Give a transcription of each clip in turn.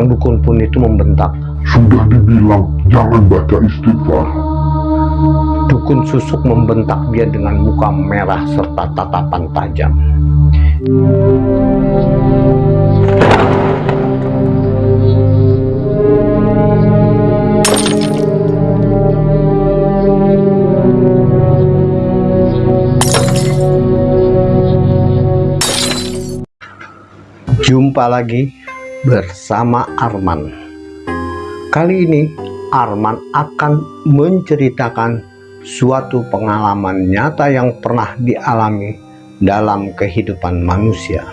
Sang dukun pun itu membentak. Sudah dibilang jangan baca istighfar. Dukun susuk membentak dia dengan muka merah serta tatapan tajam. Jumpa lagi bersama Arman. Kali ini Arman akan menceritakan suatu pengalaman nyata yang pernah dialami dalam kehidupan manusia.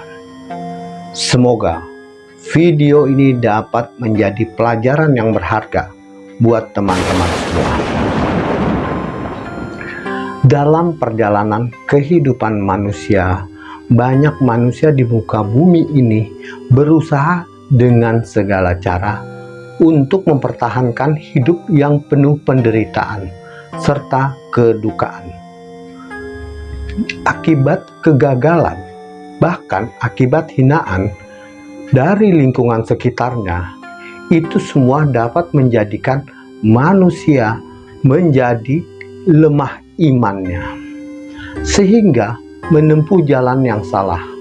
Semoga video ini dapat menjadi pelajaran yang berharga buat teman-teman semua. Dalam perjalanan kehidupan manusia, banyak manusia di muka bumi ini berusaha dengan segala cara untuk mempertahankan hidup yang penuh penderitaan serta kedukaan. Akibat kegagalan, bahkan akibat hinaan dari lingkungan sekitarnya, itu semua dapat menjadikan manusia menjadi lemah imannya. Sehingga menempuh jalan yang salah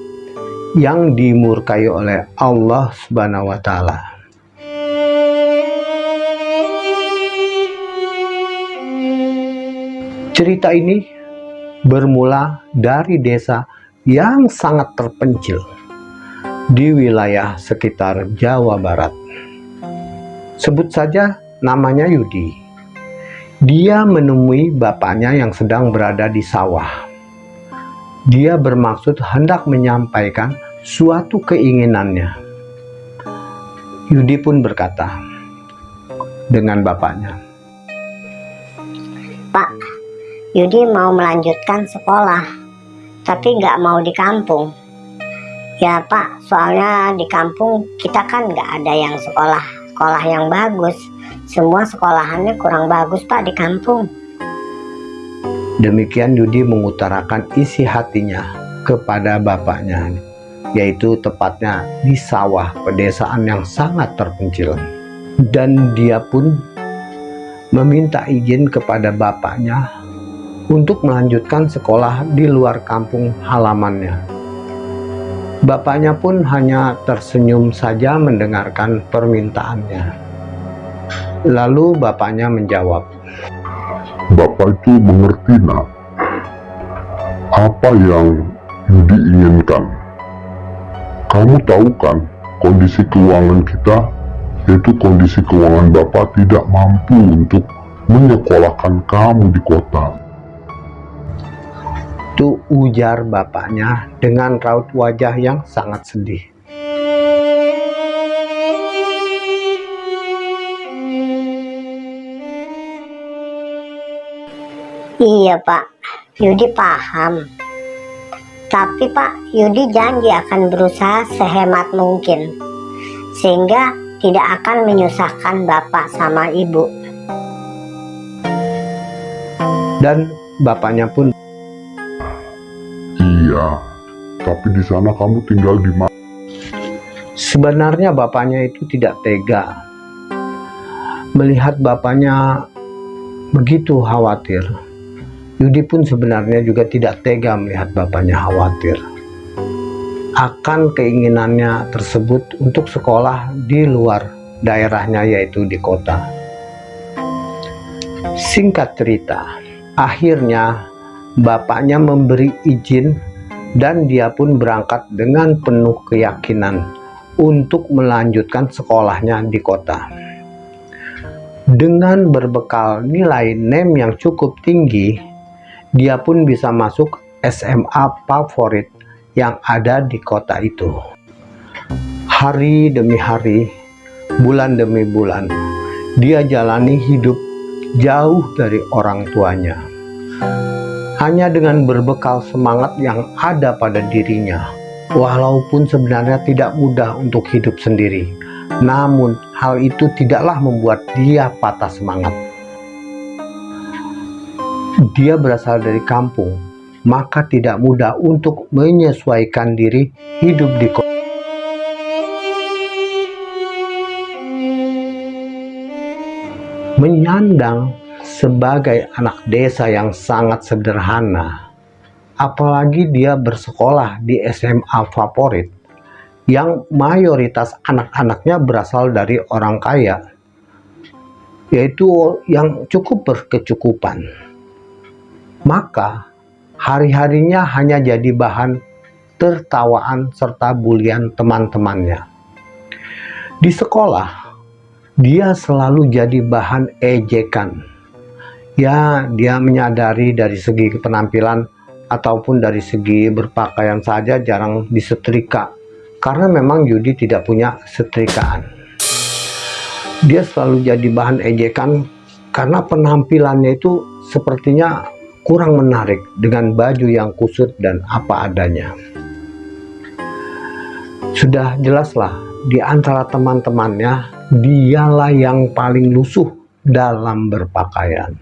yang dimurkai oleh Allah Subhanahu wa taala. Cerita ini bermula dari desa yang sangat terpencil di wilayah sekitar Jawa Barat. Sebut saja namanya Yudi. Dia menemui bapaknya yang sedang berada di sawah dia bermaksud hendak menyampaikan suatu keinginannya. Yudi pun berkata dengan bapaknya, Pak, Yudi mau melanjutkan sekolah, tapi nggak mau di kampung. Ya Pak, soalnya di kampung kita kan nggak ada yang sekolah, sekolah yang bagus. Semua sekolahannya kurang bagus Pak di kampung. Demikian Yudi mengutarakan isi hatinya kepada bapaknya, yaitu tepatnya di sawah pedesaan yang sangat terpencil. Dan dia pun meminta izin kepada bapaknya untuk melanjutkan sekolah di luar kampung halamannya. Bapaknya pun hanya tersenyum saja mendengarkan permintaannya. Lalu bapaknya menjawab, Bapak itu mengerti nak apa yang Yudi inginkan. Kamu tahu kan kondisi keuangan kita yaitu kondisi keuangan Bapak tidak mampu untuk menyekolahkan kamu di kota. Itu ujar bapaknya dengan raut wajah yang sangat sedih. Iya Pak, Yudi paham. Tapi Pak, Yudi janji akan berusaha sehemat mungkin. Sehingga tidak akan menyusahkan Bapak sama Ibu. Dan bapaknya pun Iya, tapi di sana kamu tinggal di mana? sebenarnya bapaknya itu tidak tega melihat bapaknya begitu khawatir. Yudi pun sebenarnya juga tidak tega melihat bapaknya khawatir akan keinginannya tersebut untuk sekolah di luar daerahnya yaitu di kota. Singkat cerita, akhirnya bapaknya memberi izin dan dia pun berangkat dengan penuh keyakinan untuk melanjutkan sekolahnya di kota. Dengan berbekal nilai NEM yang cukup tinggi, dia pun bisa masuk SMA favorit yang ada di kota itu. Hari demi hari, bulan demi bulan, dia jalani hidup jauh dari orang tuanya. Hanya dengan berbekal semangat yang ada pada dirinya, walaupun sebenarnya tidak mudah untuk hidup sendiri. Namun, hal itu tidaklah membuat dia patah semangat dia berasal dari kampung, maka tidak mudah untuk menyesuaikan diri hidup di kota. Menyandang sebagai anak desa yang sangat sederhana, apalagi dia bersekolah di SMA favorit, yang mayoritas anak-anaknya berasal dari orang kaya, yaitu yang cukup berkecukupan. Maka hari-harinya hanya jadi bahan tertawaan serta bulian teman-temannya. Di sekolah, dia selalu jadi bahan ejekan. Ya, dia menyadari dari segi penampilan ataupun dari segi berpakaian saja jarang disetrika karena memang Yudi tidak punya setrikaan. Dia selalu jadi bahan ejekan karena penampilannya itu sepertinya kurang menarik dengan baju yang kusut dan apa adanya. Sudah jelaslah di antara teman-temannya dialah yang paling lusuh dalam berpakaian.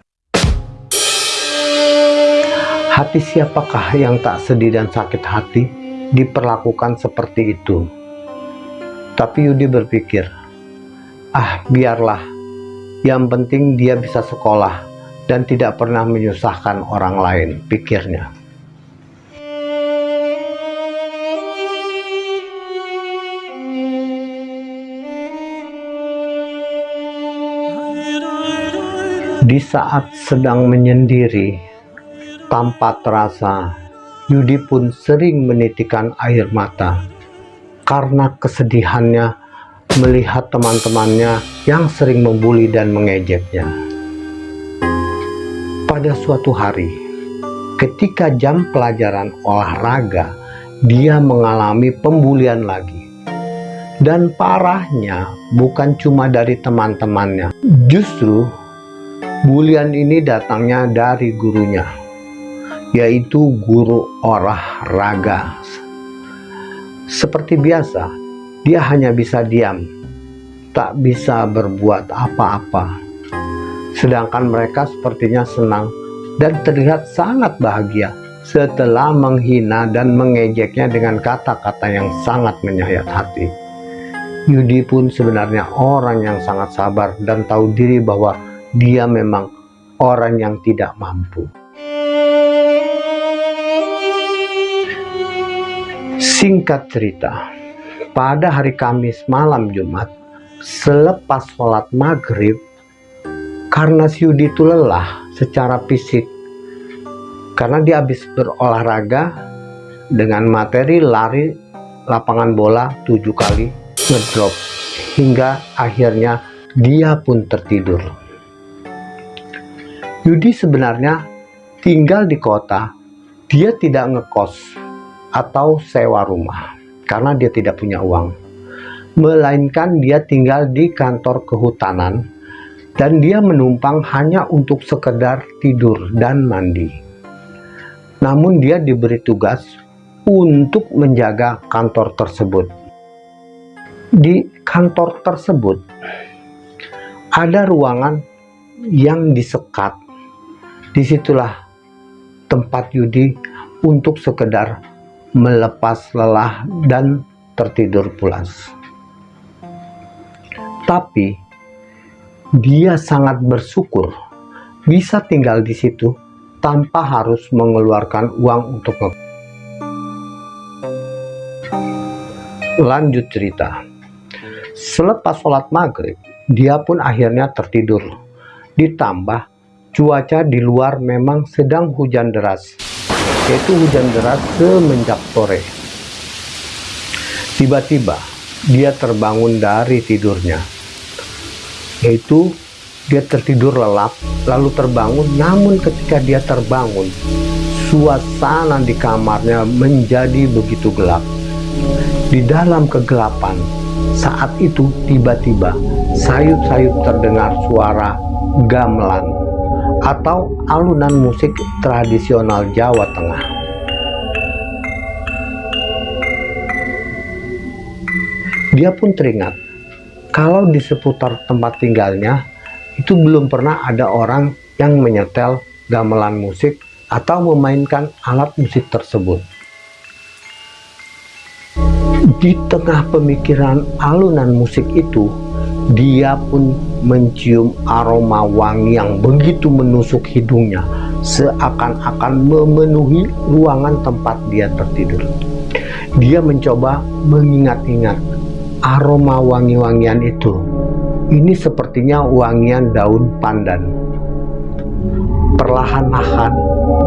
Hati siapakah yang tak sedih dan sakit hati diperlakukan seperti itu. Tapi Yudi berpikir, ah biarlah, yang penting dia bisa sekolah dan tidak pernah menyusahkan orang lain, pikirnya. Di saat sedang menyendiri, tanpa terasa Yudi pun sering menitikan air mata karena kesedihannya melihat teman-temannya yang sering membuli dan mengejeknya. Pada suatu hari, ketika jam pelajaran olahraga, dia mengalami pembulian lagi. Dan parahnya bukan cuma dari teman-temannya, justru bulian ini datangnya dari gurunya yaitu guru olahraga. Seperti biasa, dia hanya bisa diam, tak bisa berbuat apa-apa. Sedangkan mereka sepertinya senang dan terlihat sangat bahagia setelah menghina dan mengejeknya dengan kata-kata yang sangat menyayat hati. Yudi pun sebenarnya orang yang sangat sabar dan tahu diri bahwa dia memang orang yang tidak mampu. Singkat cerita, pada hari Kamis malam Jumat, selepas sholat maghrib, karena si Yudi itu lelah secara fisik, karena dia habis berolahraga dengan materi lari lapangan bola tujuh kali ngedrop, hingga akhirnya dia pun tertidur. Yudi sebenarnya tinggal di kota, dia tidak ngekos, atau sewa rumah karena dia tidak punya uang melainkan dia tinggal di kantor kehutanan dan dia menumpang hanya untuk sekedar tidur dan mandi. Namun dia diberi tugas untuk menjaga kantor tersebut. Di kantor tersebut ada ruangan yang disekat. Di situlah tempat Yudi untuk sekedar melepas lelah dan tertidur pulas. Tapi dia sangat bersyukur bisa tinggal di situ tanpa harus mengeluarkan uang untuk lanjut cerita. Selepas sholat maghrib, dia pun akhirnya tertidur. Ditambah cuaca di luar memang sedang hujan deras yaitu hujan deras semenjak sore. Tiba-tiba dia terbangun dari tidurnya, yaitu dia tertidur lelap lalu terbangun namun ketika dia terbangun suasana di kamarnya menjadi begitu gelap di dalam kegelapan saat itu tiba-tiba sayup-sayup terdengar suara gamelan atau alunan musik tradisional Jawa Tengah. Dia pun teringat kalau di seputar tempat tinggalnya itu belum pernah ada orang yang menyetel gamelan musik atau memainkan alat musik tersebut. Di tengah pemikiran alunan musik itu, dia pun mencium aroma wangi yang begitu menusuk hidungnya, seakan-akan memenuhi ruangan tempat dia tertidur. Dia mencoba mengingat-ingat aroma wangi-wangian itu. Ini sepertinya wangian daun pandan. Perlahan-lahan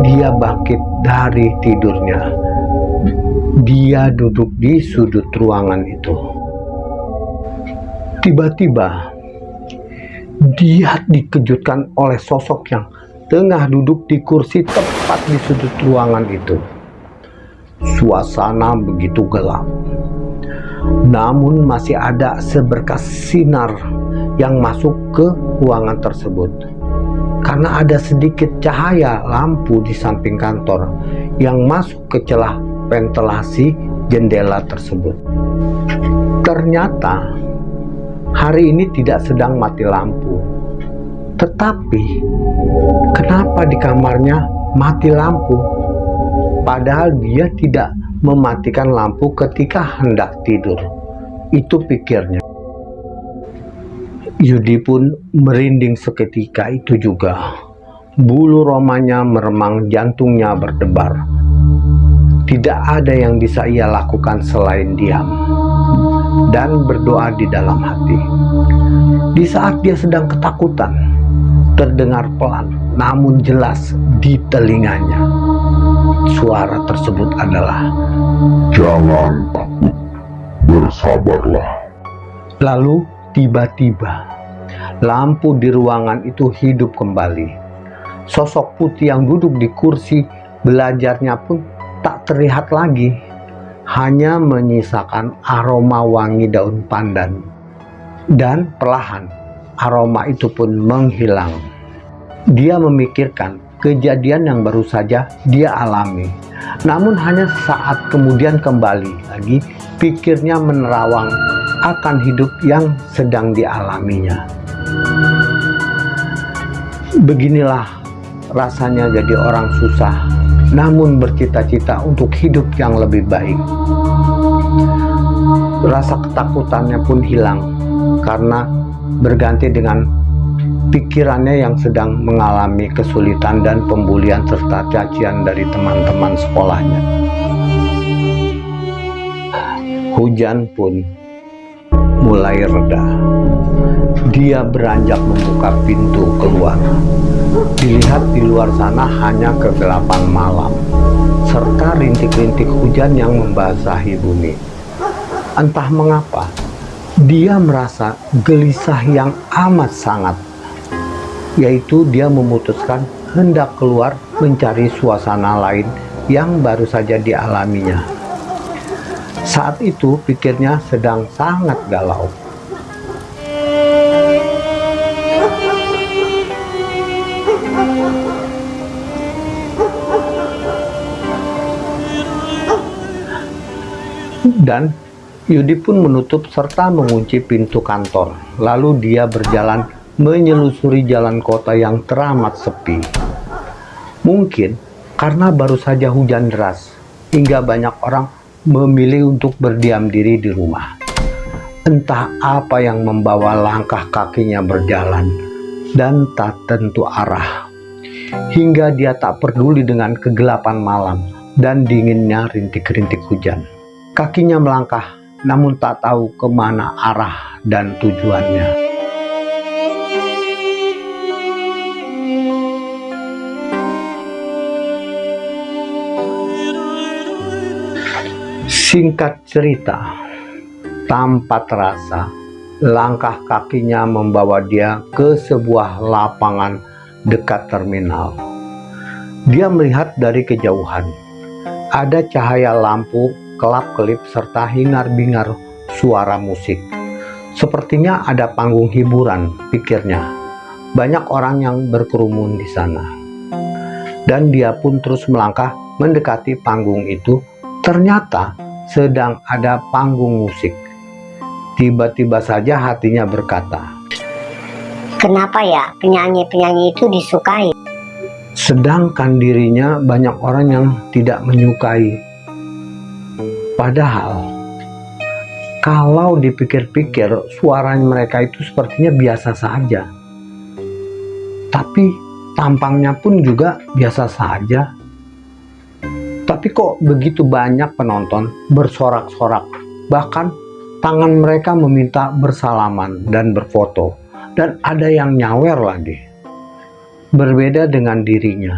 dia bangkit dari tidurnya. Dia duduk di sudut ruangan itu. Tiba-tiba dia dikejutkan oleh sosok yang tengah duduk di kursi tepat di sudut ruangan itu. Suasana begitu gelap. Namun masih ada seberkas sinar yang masuk ke ruangan tersebut. Karena ada sedikit cahaya lampu di samping kantor yang masuk ke celah ventilasi jendela tersebut. Ternyata hari ini tidak sedang mati lampu. Tetapi kenapa di kamarnya mati lampu? Padahal dia tidak mematikan lampu ketika hendak tidur. Itu pikirnya. Yudi pun merinding seketika itu juga. Bulu romanya meremang, jantungnya berdebar. Tidak ada yang bisa ia lakukan selain diam dan berdoa di dalam hati. Di saat dia sedang ketakutan, terdengar pelan namun jelas di telinganya. Suara tersebut adalah Jangan takut, bersabarlah. Lalu tiba-tiba lampu di ruangan itu hidup kembali. Sosok putih yang duduk di kursi belajarnya pun tak terlihat lagi, hanya menyisakan aroma wangi daun pandan. Dan perlahan aroma itu pun menghilang. Dia memikirkan kejadian yang baru saja dia alami. Namun hanya saat kemudian kembali lagi pikirnya menerawang akan hidup yang sedang dialaminya. Beginilah rasanya jadi orang susah, namun bercita-cita untuk hidup yang lebih baik. Rasa ketakutannya pun hilang karena berganti dengan pikirannya yang sedang mengalami kesulitan dan pembulian serta cacian dari teman-teman sekolahnya. Hujan pun mulai reda. Dia beranjak membuka pintu keluar. Dilihat di luar sana hanya kegelapan malam, serta rintik-rintik hujan yang membasahi bumi. Entah mengapa, dia merasa gelisah yang amat sangat, yaitu dia memutuskan hendak keluar mencari suasana lain yang baru saja dialaminya. Saat itu pikirnya sedang sangat galau. Dan Yudi pun menutup serta mengunci pintu kantor. Lalu dia berjalan menyelusuri jalan kota yang teramat sepi. Mungkin karena baru saja hujan deras, hingga banyak orang memilih untuk berdiam diri di rumah. Entah apa yang membawa langkah kakinya berjalan dan tak tentu arah. Hingga dia tak peduli dengan kegelapan malam dan dinginnya rintik-rintik hujan. Kakinya melangkah namun tak tahu ke mana arah dan tujuannya. Singkat cerita, tanpa terasa, langkah kakinya membawa dia ke sebuah lapangan dekat terminal. Dia melihat dari kejauhan, ada cahaya lampu kelap-kelip serta hingar-bingar suara musik. Sepertinya ada panggung hiburan, pikirnya. Banyak orang yang berkerumun di sana. Dan dia pun terus melangkah mendekati panggung itu. Ternyata sedang ada panggung musik. Tiba-tiba saja hatinya berkata, Kenapa ya penyanyi-penyanyi itu disukai? Sedangkan dirinya banyak orang yang tidak menyukai. Padahal kalau dipikir-pikir suara mereka itu sepertinya biasa saja. Tapi tampangnya pun juga biasa saja. Tapi kok begitu banyak penonton bersorak-sorak. Bahkan tangan mereka meminta bersalaman dan berfoto. Dan ada yang nyawer lagi. Berbeda dengan dirinya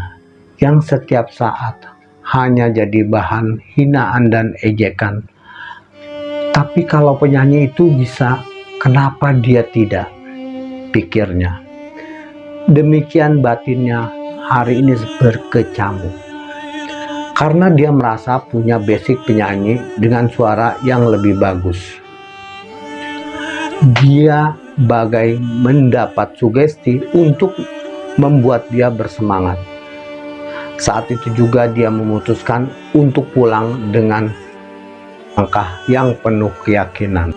yang setiap saat hanya jadi bahan hinaan dan ejekan. Tapi kalau penyanyi itu bisa, kenapa dia tidak? Pikirnya. Demikian batinnya hari ini berkecamuk. Karena dia merasa punya basic penyanyi dengan suara yang lebih bagus. Dia bagai mendapat sugesti untuk membuat dia bersemangat saat itu juga dia memutuskan untuk pulang dengan langkah yang penuh keyakinan.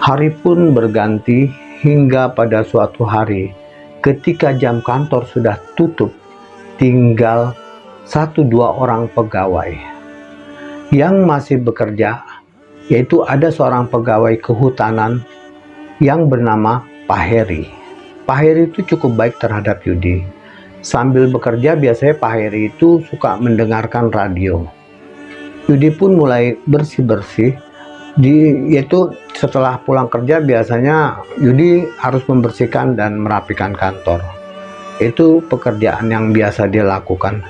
Hari pun berganti hingga pada suatu hari ketika jam kantor sudah tutup tinggal satu dua orang pegawai yang masih bekerja yaitu ada seorang pegawai kehutanan yang bernama Pak Heri. Pak Heri itu cukup baik terhadap Yudi Sambil bekerja biasanya Pak Heri itu suka mendengarkan radio. Yudi pun mulai bersih-bersih. Di yaitu setelah pulang kerja biasanya Yudi harus membersihkan dan merapikan kantor. Itu pekerjaan yang biasa dia lakukan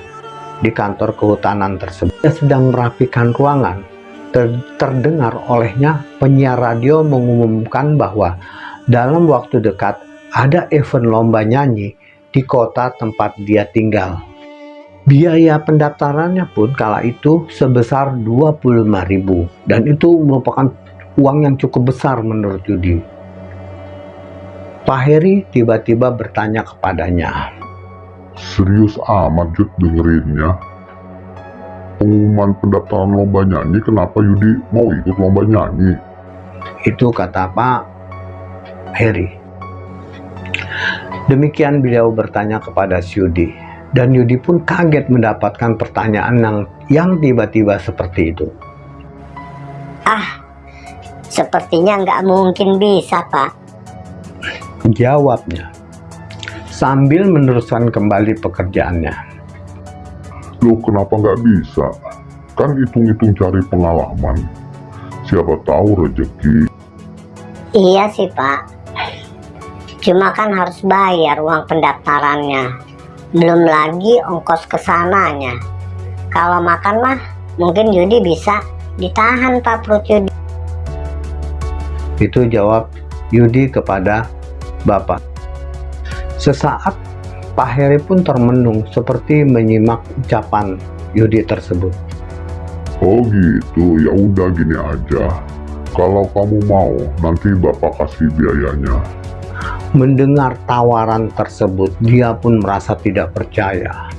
di kantor kehutanan tersebut. Dia sedang merapikan ruangan. Ter terdengar olehnya penyiar radio mengumumkan bahwa dalam waktu dekat ada event lomba nyanyi di kota tempat dia tinggal. Biaya pendaftarannya pun kala itu sebesar 25.000 dan itu merupakan uang yang cukup besar menurut Yudi. Pak Heri tiba-tiba bertanya kepadanya. Serius amat Jud dengerinnya. Pengumuman pendaftaran lomba nyanyi kenapa Yudi mau ikut lomba nyanyi? Itu kata Pak Heri. Demikian beliau bertanya kepada Yudi. Dan Yudi pun kaget mendapatkan pertanyaan yang yang tiba-tiba seperti itu. Ah, sepertinya nggak mungkin bisa, Pak. Jawabnya, sambil meneruskan kembali pekerjaannya. Loh kenapa nggak bisa? Kan hitung-hitung cari pengalaman. Siapa tahu rezeki. Iya sih, Pak. Cuma kan harus bayar uang pendaftarannya. Belum lagi ongkos ke sananya. Kalau makan mah mungkin Yudi bisa ditahan Pak perut Yudi. Itu jawab Yudi kepada Bapak. Sesaat Pak Heri pun termenung seperti menyimak ucapan Yudi tersebut. Oh gitu, ya udah gini aja. Kalau kamu mau, nanti bapak kasih biayanya. Mendengar tawaran tersebut, dia pun merasa tidak percaya.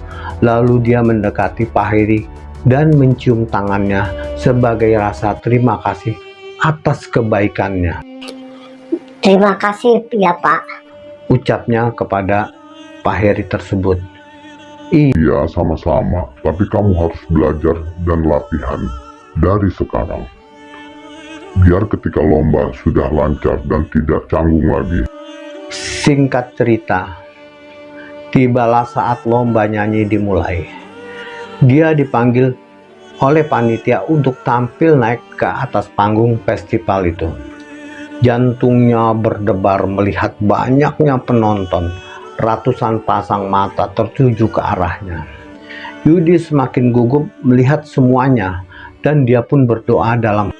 Lalu dia mendekati Pak Heri dan mencium tangannya sebagai rasa terima kasih atas kebaikannya. Terima kasih ya Pak. Ucapnya kepada Pak Heri tersebut. Iya sama-sama, tapi kamu harus belajar dan latihan dari sekarang. Biar ketika lomba sudah lancar dan tidak canggung lagi. Singkat cerita, tibalah saat lomba nyanyi dimulai. Dia dipanggil oleh panitia untuk tampil naik ke atas panggung festival itu. Jantungnya berdebar melihat banyaknya penonton, ratusan pasang mata tertuju ke arahnya. Yudi semakin gugup melihat semuanya dan dia pun berdoa dalam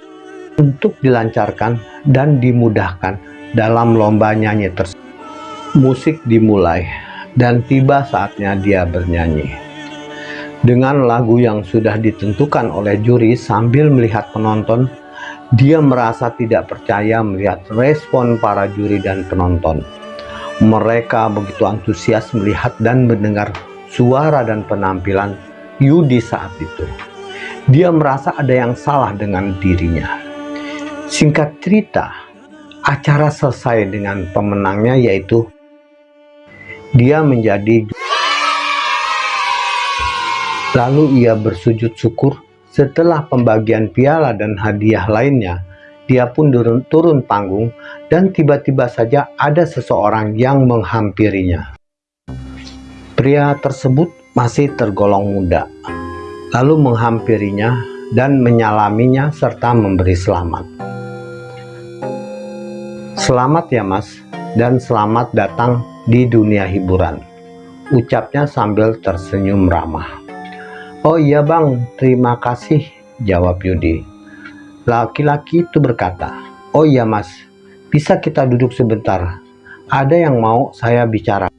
untuk dilancarkan dan dimudahkan dalam lomba nyanyi tersebut musik dimulai dan tiba saatnya dia bernyanyi. Dengan lagu yang sudah ditentukan oleh juri sambil melihat penonton, dia merasa tidak percaya melihat respon para juri dan penonton. Mereka begitu antusias melihat dan mendengar suara dan penampilan Yudi saat itu. Dia merasa ada yang salah dengan dirinya. Singkat cerita, acara selesai dengan pemenangnya yaitu dia menjadi lalu ia bersujud syukur setelah pembagian piala dan hadiah lainnya, dia pun turun, turun panggung dan tiba-tiba saja ada seseorang yang menghampirinya. Pria tersebut masih tergolong muda, lalu menghampirinya dan menyalaminya serta memberi selamat. Selamat ya mas, dan selamat datang di dunia hiburan, ucapnya sambil tersenyum ramah. Oh iya bang, terima kasih, jawab Yudi. Laki-laki itu berkata, Oh iya mas, bisa kita duduk sebentar, ada yang mau saya bicara.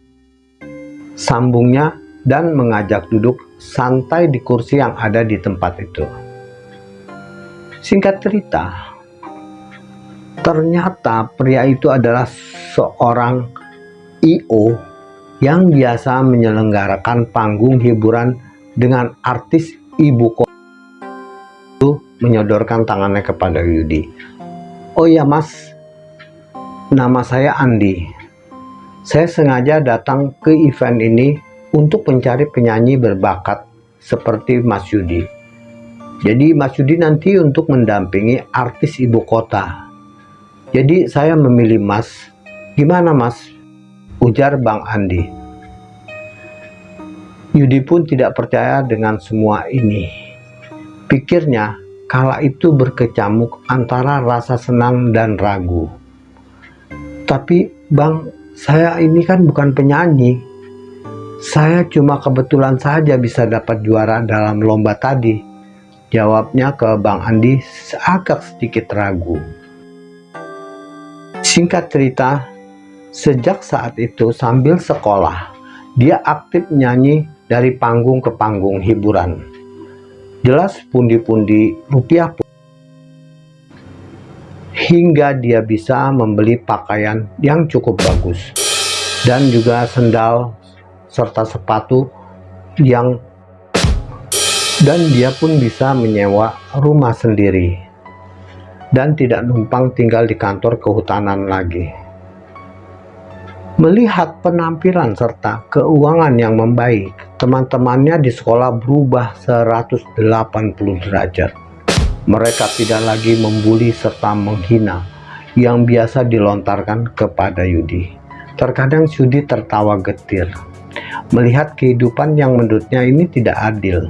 Sambungnya dan mengajak duduk santai di kursi yang ada di tempat itu. Singkat cerita, ternyata pria itu adalah seorang I.O. yang biasa menyelenggarakan panggung hiburan dengan artis ibu kota menyodorkan tangannya kepada Yudi. Oh ya mas, nama saya Andi. Saya sengaja datang ke event ini untuk mencari penyanyi berbakat seperti Mas Yudi. Jadi Mas Yudi nanti untuk mendampingi artis ibu kota. Jadi saya memilih Mas. Gimana Mas? Ujar Bang Andi. Yudi pun tidak percaya dengan semua ini. Pikirnya, kala itu berkecamuk antara rasa senang dan ragu. Tapi bang, saya ini kan bukan penyanyi. Saya cuma kebetulan saja bisa dapat juara dalam lomba tadi. Jawabnya ke Bang Andi agak sedikit ragu. Singkat cerita, sejak saat itu sambil sekolah, dia aktif nyanyi dari panggung ke panggung hiburan. Jelas pundi-pundi rupiah pun. Hingga dia bisa membeli pakaian yang cukup bagus. Dan juga sendal serta sepatu yang dan dia pun bisa menyewa rumah sendiri. Dan tidak numpang tinggal di kantor kehutanan lagi. Melihat penampilan serta keuangan yang membaik, teman-temannya di sekolah berubah 180 derajat. Mereka tidak lagi membuli serta menghina yang biasa dilontarkan kepada Yudi. Terkadang Yudi tertawa getir, melihat kehidupan yang menurutnya ini tidak adil.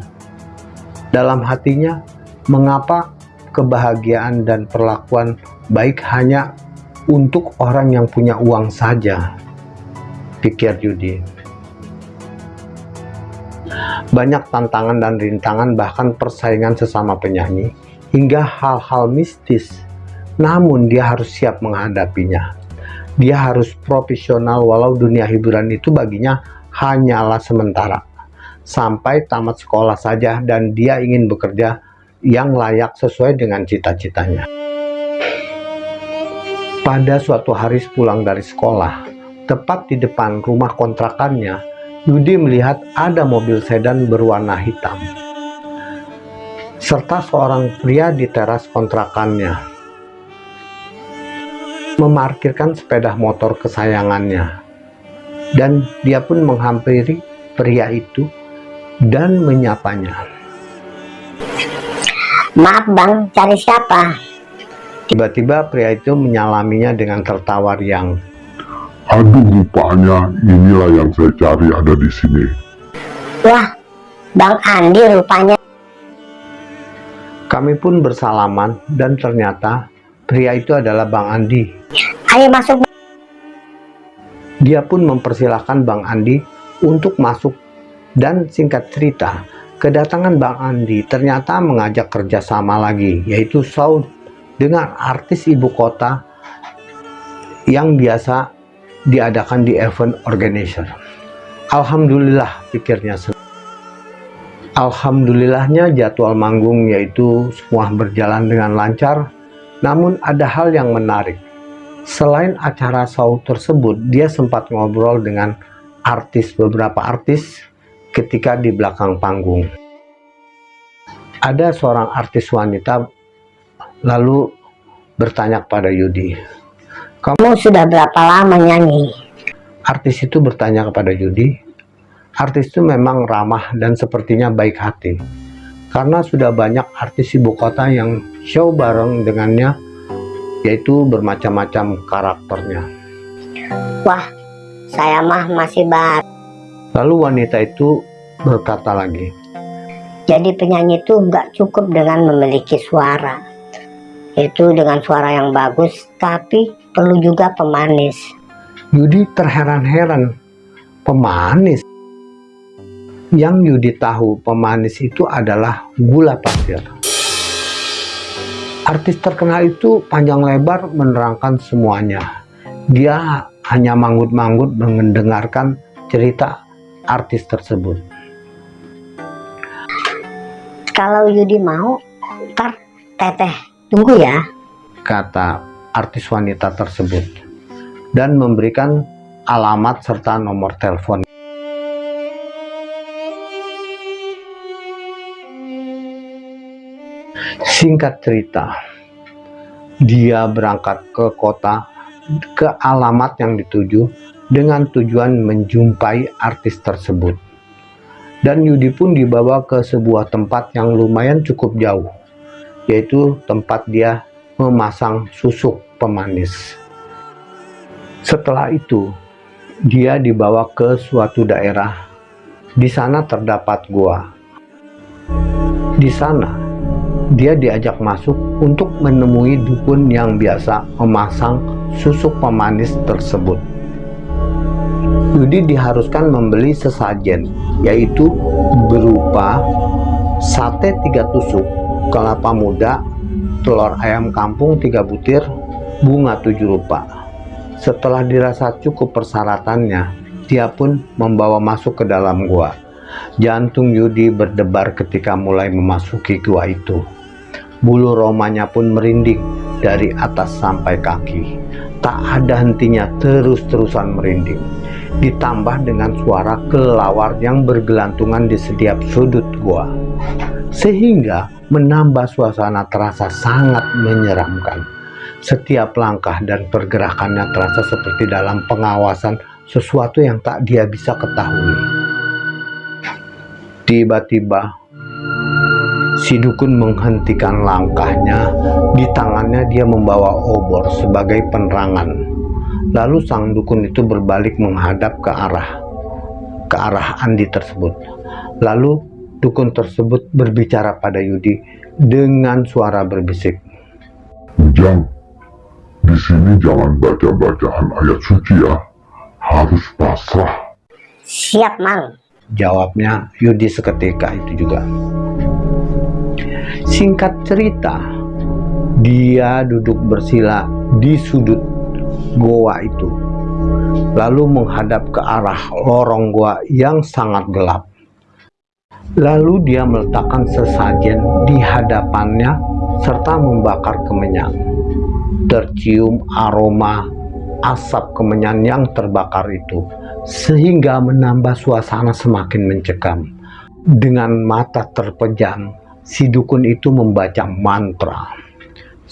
Dalam hatinya, mengapa kebahagiaan dan perlakuan baik hanya untuk orang yang punya uang saja pikir Yudi. Banyak tantangan dan rintangan bahkan persaingan sesama penyanyi hingga hal-hal mistis. Namun dia harus siap menghadapinya. Dia harus profesional walau dunia hiburan itu baginya hanyalah sementara. Sampai tamat sekolah saja dan dia ingin bekerja yang layak sesuai dengan cita-citanya. Pada suatu hari pulang dari sekolah, Tepat di depan rumah kontrakannya, Yudi melihat ada mobil sedan berwarna hitam. Serta seorang pria di teras kontrakannya. Memarkirkan sepeda motor kesayangannya. Dan dia pun menghampiri pria itu dan menyapanya. Maaf bang, cari siapa? Tiba-tiba pria itu menyalaminya dengan tertawa riang. Aduh rupanya inilah yang saya cari ada di sini. Wah, Bang Andi rupanya. Kami pun bersalaman dan ternyata pria itu adalah Bang Andi. Ayo masuk. Dia pun mempersilahkan Bang Andi untuk masuk dan singkat cerita, kedatangan Bang Andi ternyata mengajak kerjasama lagi, yaitu Saud dengan artis ibu kota yang biasa diadakan di event organizer. Alhamdulillah pikirnya Alhamdulillahnya jadwal manggung yaitu semua berjalan dengan lancar namun ada hal yang menarik. Selain acara show tersebut dia sempat ngobrol dengan artis beberapa artis ketika di belakang panggung. Ada seorang artis wanita lalu bertanya kepada Yudi kamu sudah berapa lama nyanyi? Artis itu bertanya kepada Yudi. Artis itu memang ramah dan sepertinya baik hati. karena sudah banyak artis ibu kota yang show bareng dengannya yaitu bermacam-macam karakternya Wah, saya mah masih baru. lalu wanita itu berkata lagi Jadi penyanyi itu nggak cukup dengan memiliki suara. Itu dengan suara yang bagus, tapi perlu juga pemanis. Yudi terheran-heran. Pemanis? Yang Yudi tahu pemanis itu adalah gula pasir. Artis terkenal itu panjang lebar menerangkan semuanya. Dia hanya manggut-manggut mendengarkan cerita artis tersebut. Kalau Yudi mau, ntar teteh tunggu ya. kata artis wanita tersebut dan memberikan alamat serta nomor telepon Singkat cerita, dia berangkat ke kota ke alamat yang dituju dengan tujuan menjumpai artis tersebut. Dan Yudi pun dibawa ke sebuah tempat yang lumayan cukup jauh, yaitu tempat dia memasang susuk pemanis. Setelah itu, dia dibawa ke suatu daerah. Di sana terdapat gua. Di sana, dia diajak masuk untuk menemui dukun yang biasa memasang susuk pemanis tersebut. Yudi diharuskan membeli sesajen, yaitu berupa sate tiga tusuk, kelapa muda, telur ayam kampung tiga butir, bunga tujuh rupa. Setelah dirasa cukup persyaratannya, dia pun membawa masuk ke dalam gua. Jantung Yudi berdebar ketika mulai memasuki gua itu. Bulu romanya pun merinding dari atas sampai kaki. Tak ada hentinya terus-terusan merinding. Ditambah dengan suara kelelawar yang bergelantungan di setiap sudut gua. Sehingga menambah suasana terasa sangat menyeramkan. Setiap langkah dan pergerakannya terasa seperti dalam pengawasan sesuatu yang tak dia bisa ketahui. Tiba-tiba Si dukun menghentikan langkahnya. Di tangannya dia membawa obor sebagai penerangan. Lalu sang dukun itu berbalik menghadap ke arah ke arah Andi tersebut. Lalu dukun tersebut berbicara pada Yudi dengan suara berbisik. Ujang, di sini jangan baca-bacaan ayat suci ya. Harus pasrah. Siap, Mang. Jawabnya Yudi seketika itu juga. Singkat cerita, dia duduk bersila di sudut goa itu, lalu menghadap ke arah lorong goa yang sangat gelap. Lalu dia meletakkan sesajen di hadapannya serta membakar kemenyan. Tercium aroma asap kemenyan yang terbakar itu, sehingga menambah suasana semakin mencekam. Dengan mata terpejam, si dukun itu membaca mantra.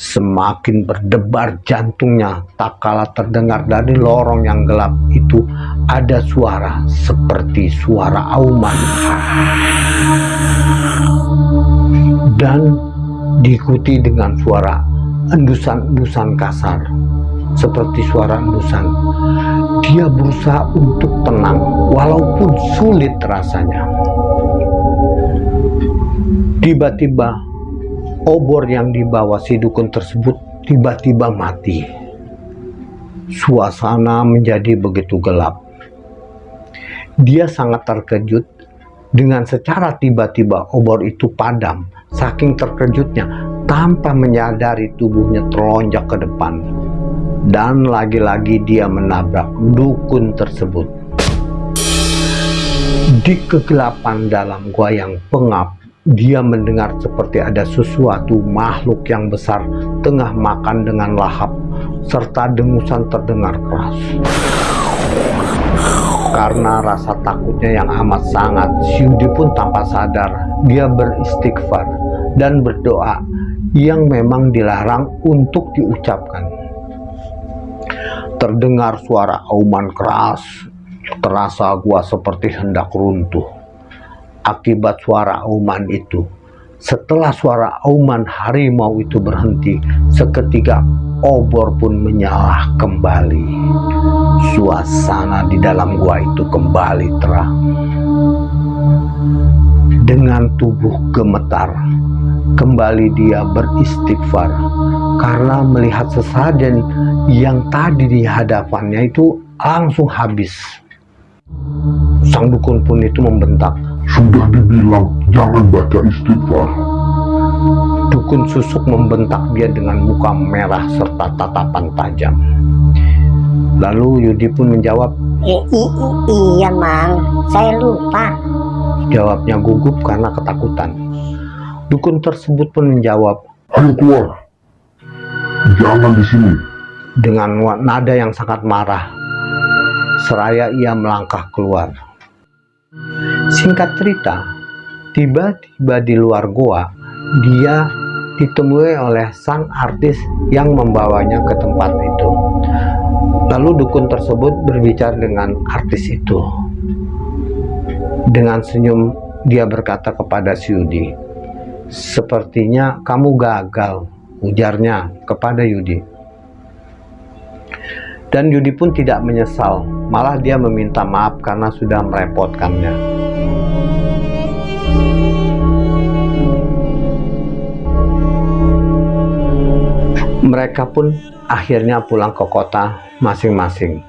Semakin berdebar jantungnya, tak kala terdengar dari lorong yang gelap itu ada suara seperti suara auman. Dan diikuti dengan suara endusan-endusan kasar, seperti suara endusan. Dia berusaha untuk tenang, walaupun sulit rasanya. Tiba-tiba obor yang dibawa si dukun tersebut tiba-tiba mati. Suasana menjadi begitu gelap. Dia sangat terkejut dengan secara tiba-tiba obor itu padam. Saking terkejutnya tanpa menyadari tubuhnya terlonjak ke depan. Dan lagi-lagi dia menabrak dukun tersebut. Di kegelapan dalam gua yang pengap, dia mendengar seperti ada sesuatu makhluk yang besar tengah makan dengan lahap serta dengusan terdengar keras. Karena rasa takutnya yang amat sangat Syudi pun tanpa sadar dia beristighfar dan berdoa yang memang dilarang untuk diucapkan. Terdengar suara auman keras terasa gua seperti hendak runtuh Akibat suara auman itu, Setelah suara auman harimau itu berhenti, seketika obor pun menyala kembali. Suasana di dalam gua itu kembali terang. Dengan tubuh gemetar, kembali dia beristighfar karena melihat sesajen yang tadi di hadapannya itu langsung habis. Sang dukun pun itu membentak, Sudah dibilang jangan baca istighfar. Dukun susuk membentak dia dengan muka merah serta tatapan tajam. Lalu Yudi pun menjawab, I- i- i- iya mang, saya lupa. jawabnya gugup karena ketakutan. Dukun tersebut pun menjawab Ayo keluar. Jangan di sini. dengan nada yang sangat marah. Seraya ia melangkah keluar. Singkat cerita, tiba-tiba di luar goa, dia ditemui oleh sang artis yang membawanya ke tempat itu. Lalu dukun tersebut berbicara dengan artis itu. Dengan senyum, dia berkata kepada si Yudi, Sepertinya kamu gagal, ujarnya kepada Yudi. Dan Yudi pun tidak menyesal, malah dia meminta maaf karena sudah merepotkannya. Mereka pun akhirnya pulang ke kota masing-masing.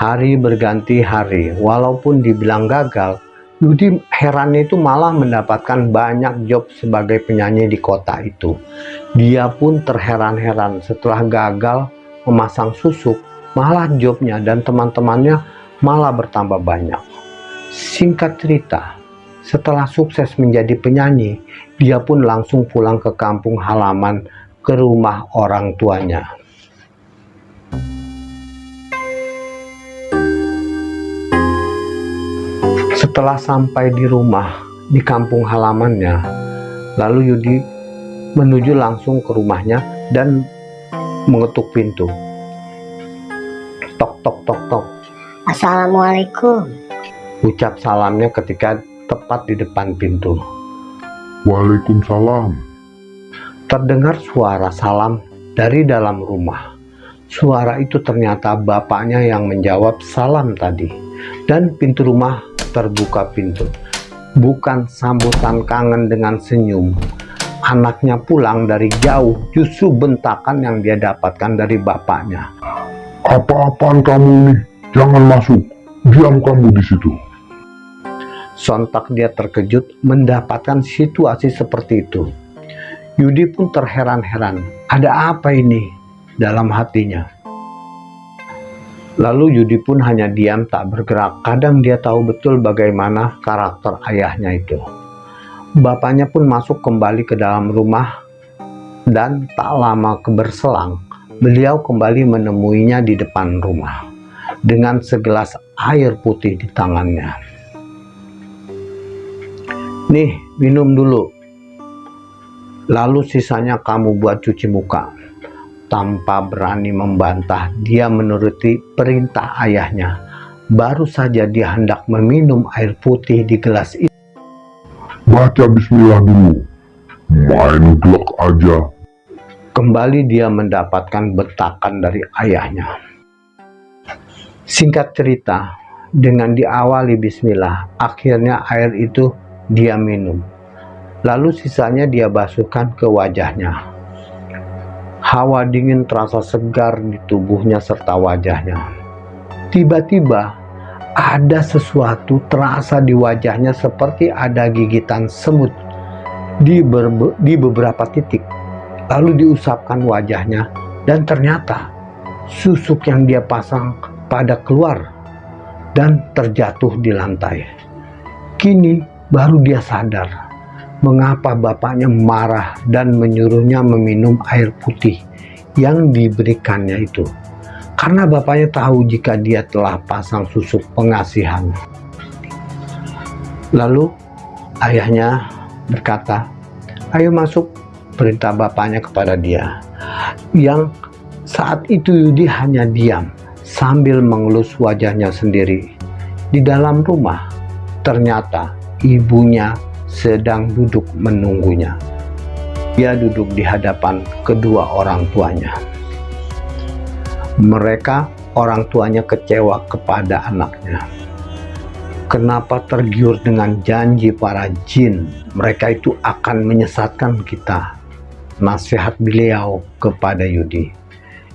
Hari berganti hari, walaupun dibilang gagal, Yudi herannya itu malah mendapatkan banyak job sebagai penyanyi di kota itu. Dia pun terheran-heran setelah gagal memasang susuk, malah jobnya dan teman-temannya malah bertambah banyak. Singkat cerita, setelah sukses menjadi penyanyi, dia pun langsung pulang ke kampung halaman ke rumah orang tuanya. Setelah sampai di rumah di kampung halamannya, lalu Yudi menuju langsung ke rumahnya dan mengetuk pintu. Tok tok tok tok. Assalamualaikum. Ucap salamnya ketika tepat di depan pintu. Waalaikumsalam. Terdengar suara salam dari dalam rumah. Suara itu ternyata bapaknya yang menjawab salam tadi. Dan pintu rumah terbuka pintu. Bukan sambutan kangen dengan senyum. Anaknya pulang dari jauh justru bentakan yang dia dapatkan dari bapaknya. Apa-apaan kamu ini? Jangan masuk. Diam kamu di situ. Sontak dia terkejut mendapatkan situasi seperti itu. Yudi pun terheran-heran. Ada apa ini dalam hatinya? Lalu Yudi pun hanya diam tak bergerak. Kadang dia tahu betul bagaimana karakter ayahnya itu. Bapaknya pun masuk kembali ke dalam rumah dan tak lama keberselang beliau kembali menemuinya di depan rumah dengan segelas air putih di tangannya. Nih, minum dulu. Lalu sisanya kamu buat cuci muka. Tanpa berani membantah, dia menuruti perintah ayahnya. Baru saja dia hendak meminum air putih di gelas itu. Baca bismillah dulu. Main glok aja. Kembali dia mendapatkan betakan dari ayahnya. Singkat cerita, dengan diawali bismillah, akhirnya air itu dia minum. Lalu sisanya dia basuhkan ke wajahnya. Hawa dingin terasa segar di tubuhnya serta wajahnya. Tiba-tiba ada sesuatu terasa di wajahnya seperti ada gigitan semut di, di beberapa titik. Lalu diusapkan wajahnya dan ternyata susuk yang dia pasang pada keluar dan terjatuh di lantai. Kini baru dia sadar mengapa bapaknya marah dan menyuruhnya meminum air putih yang diberikannya itu. Karena bapaknya tahu jika dia telah pasang susuk pengasihan. Lalu ayahnya berkata, "Ayo masuk," perintah bapaknya kepada dia. Yang saat itu Yudi hanya diam sambil mengelus wajahnya sendiri. Di dalam rumah, ternyata ibunya sedang duduk menunggunya. Dia duduk di hadapan kedua orang tuanya. Mereka, orang tuanya kecewa kepada anaknya. Kenapa tergiur dengan janji para jin? Mereka itu akan menyesatkan kita. Nasihat beliau kepada Yudi.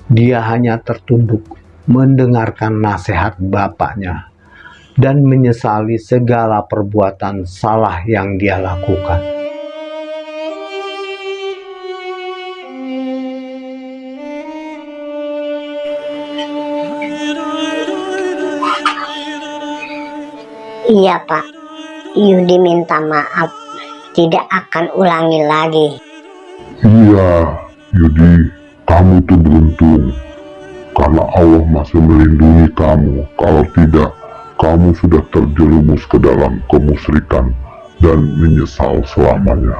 Dia hanya tertunduk mendengarkan nasihat bapaknya dan menyesali segala perbuatan salah yang dia lakukan. Iya pak, Yudi minta maaf, tidak akan ulangi lagi. Iya, Yudi, kamu tuh beruntung. Karena Allah masih melindungi kamu. Kalau tidak, kamu sudah terjerumus ke dalam kemusyrikan dan menyesal selamanya.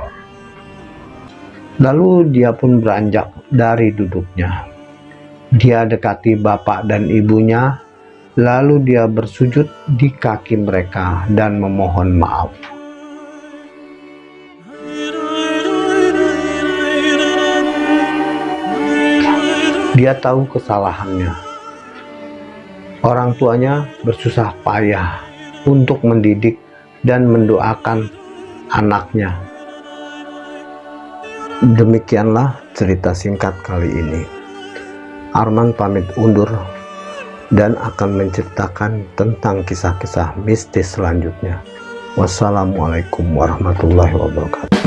Lalu dia pun beranjak dari duduknya. Dia dekati bapak dan ibunya Lalu dia bersujud di kaki mereka dan memohon maaf. Dia tahu kesalahannya. Orang tuanya bersusah payah untuk mendidik dan mendoakan anaknya. Demikianlah cerita singkat kali ini. Arman pamit undur dan akan menceritakan tentang kisah-kisah mistis selanjutnya. Wassalamualaikum warahmatullahi wabarakatuh.